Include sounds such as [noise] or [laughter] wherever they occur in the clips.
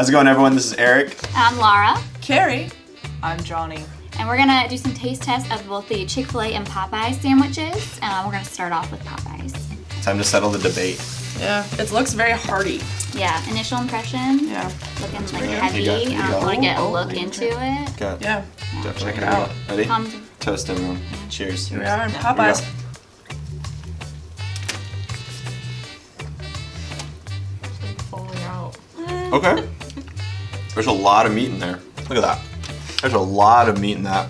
How's it going, everyone? This is Eric. I'm Laura, Carrie. I'm Johnny. and we're gonna do some taste tests of both the Chick fil A and Popeyes sandwiches. Uh, we're gonna start off with Popeyes. Time to settle the debate. Yeah, it looks very hearty. Yeah, initial impression. Yeah, Looking like bring heavy. You got- you I got- want to get a oh, look into it. Got yeah. Definitely. Check it out. Ready? Comes Toast, everyone. Cheers. Here we are in Here Popeyes. Falling out. Okay. [laughs] There's a lot of meat in there. Look at that. There's a lot of meat in that.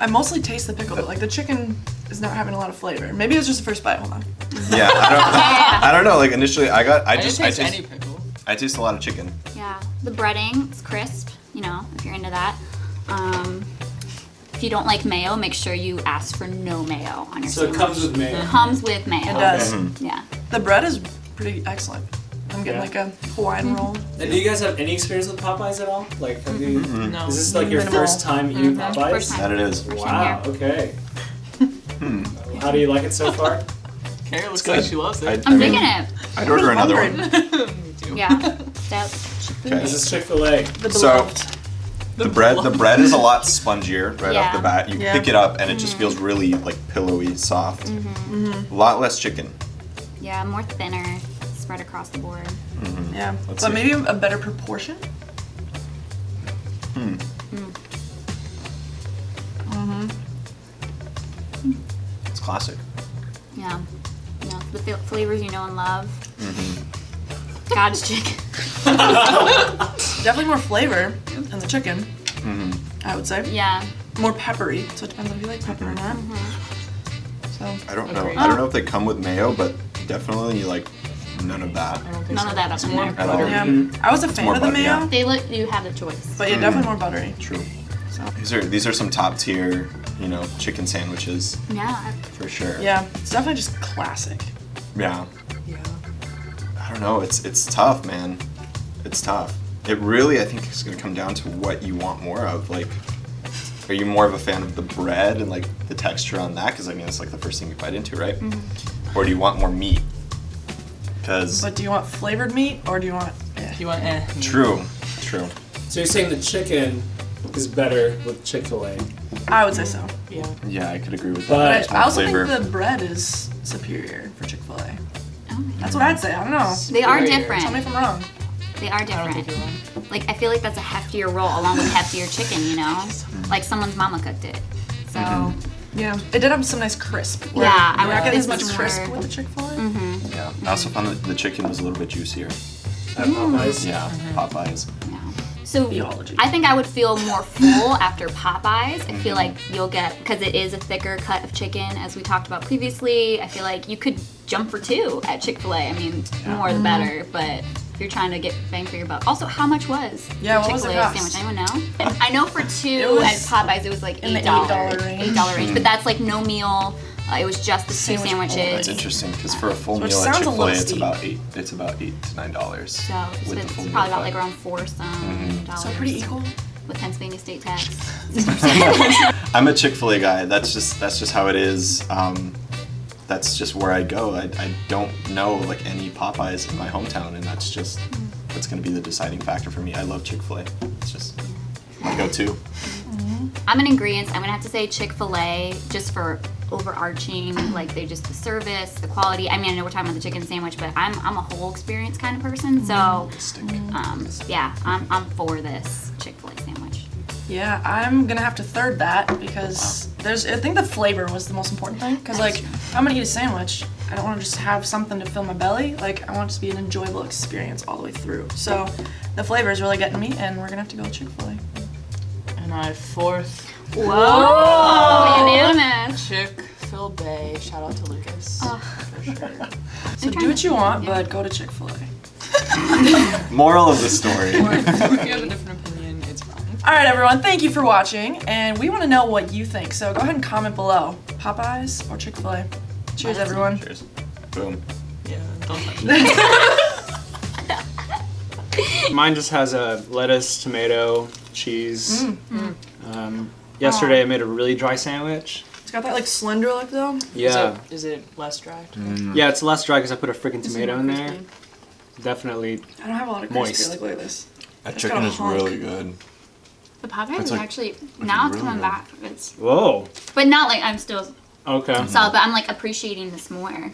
I mostly taste the pickle, but like the chicken is not having a lot of flavor. Maybe it was just the first bite. Hold on. Yeah, I don't. [laughs] I don't know. Like initially, I got. I I just. didn't I taste taste. any pickle. I taste a lot of chicken. Yeah, the breading is crisp. You know, if you're into that. Um, if you don't like mayo, make sure you ask for no mayo on your So it comes with mayo. It comes with mayo. It does. Mm-hmm. Yeah. The bread is pretty excellent. I'm getting Yeah. like a Hawaiian roll. And do you guys have any experience with Popeyes at all? Like, have you? No. Is this like your Minimal. first time eating Mhm, Popeyes? first time. That it is. Wow. Okay. [laughs] Hmm. How do you like it so [laughs] far? Carrie looks good. like she loves I, it. I'm I mean, digging it. I'd order another one. [laughs] Me too. Yeah. Stout. Okay. This is Chick Fil A. The So- beloved. The bread, the bread is a lot spongier right off the bat. You Yeah. pick it up and it just feels really like pillowy, soft. A lot less chicken. Yeah, more thinner, spread across the board. yeah, Let's but see. maybe a better proportion. Hmm. It's classic. Yeah. Yeah. The flavors you know and love. Mm-hmm. God's chicken. [laughs] Definitely more flavor in the chicken. Mm-hmm. I would say Yeah. more peppery. So it depends on if you like pepper or not. So I don't know. Agreed. I don't know if they come with mayo, but definitely you like none of that. I don't None of that up It's in more there. At all. buttery. yeah, mm. I was a fan more of the butter- mayo, yeah. They let you have the choice. but yeah, definitely more buttery. True. So These are these are some top tier, you know, chicken sandwiches Yeah. for sure. yeah, it's definitely just classic. Yeah. Yeah. I don't know. It's it's tough, man. It's tough. It really, I think, is gonna come down to what you want more of. Like, are you more of a fan of the bread and like the texture on that? Because I mean, it's like the first thing you bite into, right? Mm-hmm. Or do you want more meat? Because But do you want flavored meat or do you want? Eh. You want eh? true, true. So you're saying the chicken is better with Chick Fil A? I would say so. Yeah. Yeah, I could agree with that. But There's I also flavor. think the bread is superior for Chick Fil A. Oh That's what I'd say. I don't know. They are different. Tell me if I'm wrong. They are I don't think different. you're. Like I feel like that's a heftier roll along with [laughs] heftier chicken, you know? Like someone's mama cooked it. So Yeah, it did have some nice crisp. where Yeah, I you're would not getting as much it's crisp with the Chick Fil A. Mm-hmm. yeah. I also found that the chicken was a little bit juicier. At mm. Popeyes? Yeah, mm-hmm. Popeyes. yeah. So Theology. I think I would feel more full [laughs] after Popeyes. I feel mm-hmm. like you'll get because it is a thicker cut of chicken, as we talked about previously. I feel like you could jump for two at Chick Fil A. I mean, more the better, but. If you're trying to get bang for your buck. Also, how much was Yeah, the what was it Chick-fil-A sandwich? Anyone know? I know for [laughs] two at Popeyes it was like eight dollars, $8 range. eight dollar range. But that's like no meal. Uh, it was just the two sandwiches. only. That's interesting because for a full Which meal at Chick Fil A, it's about eight. It's about eight to nine dollars. So it's, it's probably about like around four some dollars. So pretty equal. with Pennsylvania state tax. [laughs] [laughs] I'm a Chick Fil A guy. That's just that's just how it is. Um, that's just where I go. I, I don't know like any Popeyes in my hometown, and that's just that's gonna be the deciding factor for me. I love Chick Fil A. It's just my go-to. I'm an ingredients. I'm gonna have to say Chick Fil A just for overarching, like they just the service, the quality. I mean, I know we're talking about the chicken sandwich, but I'm I'm a whole experience kind of person. So, um, yeah, I'm I'm for this Chick Fil A sandwich. Yeah, I'm gonna have to third that because there's. I think the flavor was the most important thing. Because like, if I'm gonna eat a sandwich, I don't want to just have something to fill my belly. Like, I want it to be an enjoyable experience all the way through. So, the flavor is really getting me, and we're gonna have to go with Chick Fil A. And I fourth Whoa! Unanimous. Chick Fil Bay. Shout out to Lucas. For sure. So do what you want, Yeah. but go to Chick Fil A. [laughs] Moral of the story. if you have a different opinion, it's fine. All right, everyone. Thank you for watching, and we want to know what you think. So go ahead and comment below: Popeyes or Chick Fil A. Cheers, everyone. Cheers. Boom. Yeah, don't touch it. Mine just has a lettuce, tomato, cheese. Mm. Um, yesterday I made a really dry sandwich. It's got that like slender look though. Yeah, Is it less dry? yeah, it's less dry because I put a freaking tomato in there. Definitely. I don't have a lot of crispy. Moist. Like look at this. That It's chicken is hunk. really good. The Popeyes It's is like- actually now it's really coming good. back. It's Whoa. but not like I'm still Okay. So, but I'm like appreciating this more.